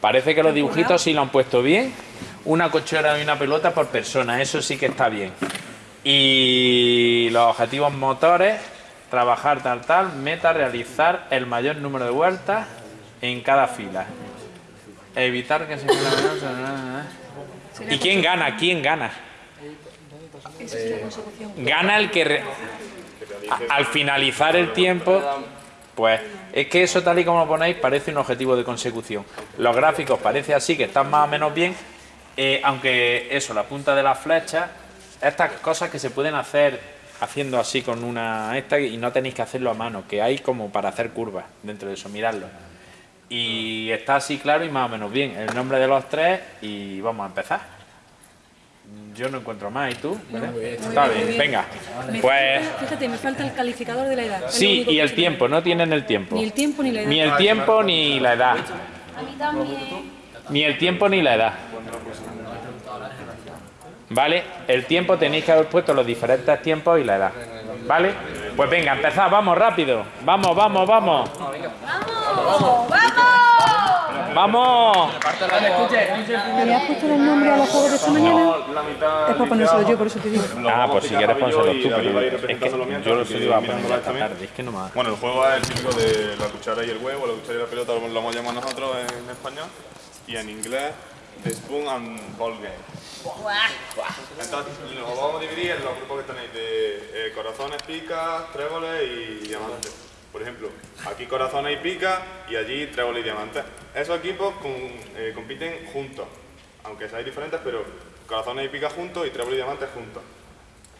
Parece que los dibujitos sí lo han puesto bien. Una cochera y una pelota por persona, eso sí que está bien. Y los objetivos motores, trabajar tal tal, meta, realizar el mayor número de vueltas en cada fila. Evitar que se... ¿Y quién gana? ¿Quién gana? Gana el que... re- al finalizar el tiempo, pues es que eso tal y como lo ponéis parece un objetivo de consecución. Los gráficos parece así que están más o menos bien, eh, aunque eso, la punta de las flechas, estas cosas que se pueden hacer haciendo así con una esta y no tenéis que hacerlo a mano, que hay como para hacer curvas dentro de eso, miradlo. Y está así claro y más o menos bien. El nombre de los tres y vamos a empezar. Yo no encuentro más, ¿y tú? Está muy bien, bien. venga. Me Pues falta- fíjate, me falta el calificador de la edad. Sí, y el tiempo, no tienen el tiempo. Ni el tiempo ni la edad. Ni el tiempo ni la edad. A mí también. Ni el tiempo ni la edad. ¿Vale? El tiempo tenéis que haber puesto los diferentes tiempos y la edad. ¿Vale? Pues venga, empezad, vamos rápido. Vamos, vamos, vamos. ¡Vamos! ¡Vamos! ¡Vamos! ¿Le has puesto el nombre a los juegos de esta mañana? Es para ponérselo yo, por eso te digo. Ah, pues si quieres pónselo tú, pero es que yo lo iba a poner la esta también. tarde, es que no me Bueno, el juego es el típico de la cuchara y el huevo, la cuchara y la pelota lo lo hemos llamado nosotros en español y en inglés The Spoon and Ball Game. Entonces lo vamos a dividir en los grupos que tenéis de eh, corazones, picas, tréboles y diamantes. Por ejemplo, aquí corazones y picas y allí tréboles y diamantes. Esos equipos con- eh, compiten juntos, aunque seáis diferentes, pero corazones y picas juntos y tréboles y diamantes juntos.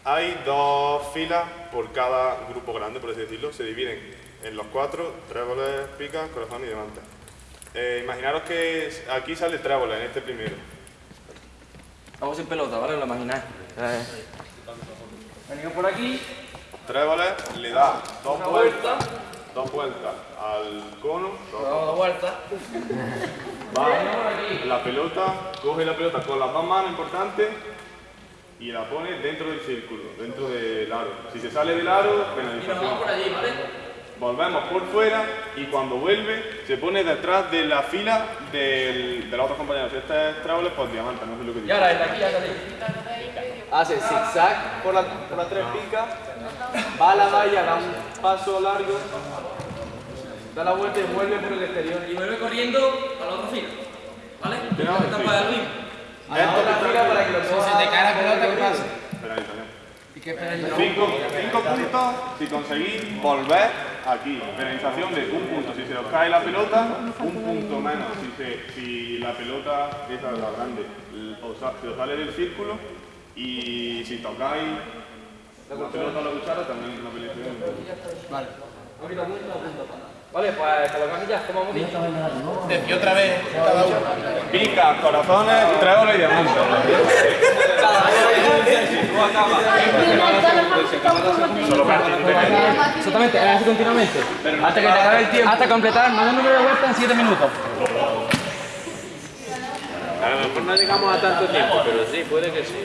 Hay dos filas por cada grupo grande, por así decirlo. Se dividen en los cuatro, tréboles, picas, corazón y diamantes. Eh, imaginaros que aquí sale tréboles en este primero. Vamos sin pelota, ¿vale? Lo imagináis. Eh. Venimos por aquí. Tréboles le da dos vueltas, dos vueltas al cono, dos- Damos la vuelta. va la pelota, coge la pelota con las dos manos importantes y la pone dentro del círculo, dentro del aro. Si se sale del aro, Y nos penalización. por allí, ¿vale? Volvemos por fuera y cuando vuelve se pone detrás de la fila del, de los otros compañeros. Si este es tréboles, pues diamante, no sé lo que Y dice. ahora desde aquí ya salimos. Hace zigzag por la, por las tres picas. Va a la valla, da un paso largo. Da la vuelta y vuelve por el exterior. Y vuelve corriendo a la otra fila. ¿Vale? no, sí. para el mismo. A la otra fila para que lo Si se te cae la pelota, ¿qué pasa? Penalización. ¿Y qué? Cinco, cinco puntos si conseguís volver aquí. Penalización de un punto si se os cae la pelota, un punto menos si, se- si la pelota, esa es la grande, sa- se os sale del círculo y si tocáis la pelota o la cuchara también una penalización. Vale. Vale, pues colocamos ya, como hemos dicho. Y otra vez, cada uno. Picas, corazones, tréboles y diamantes. Exactamente, así continuamente. Hasta que te acabe el tiempo. Hasta completar el mayor número de vueltas en 7 minutos. A lo mejor no llegamos a tanto tiempo, pero sí, puede que sí.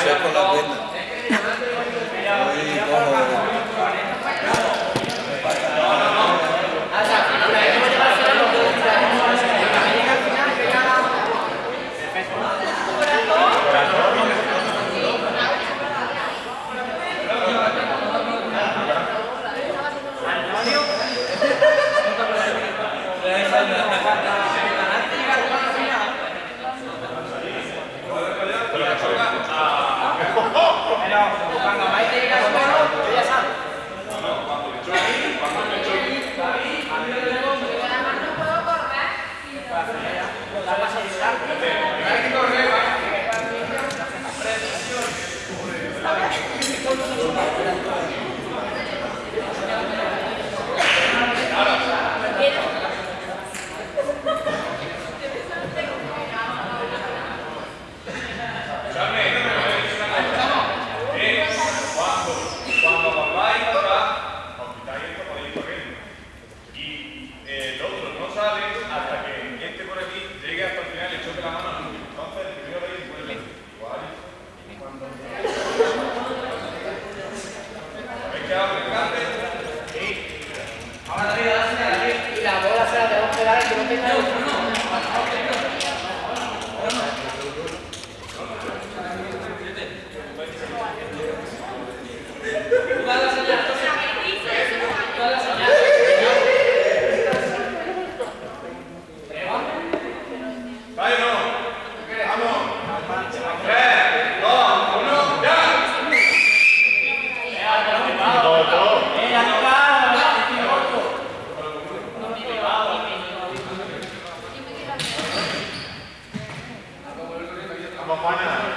están, están parados. ¡Vamos,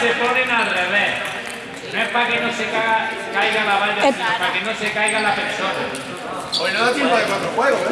Se ponen al revés. No es para que no se caiga, caiga la valla, sino para que no se caiga la persona. Hoy no da tiempo de cuatro juegos, ¿eh?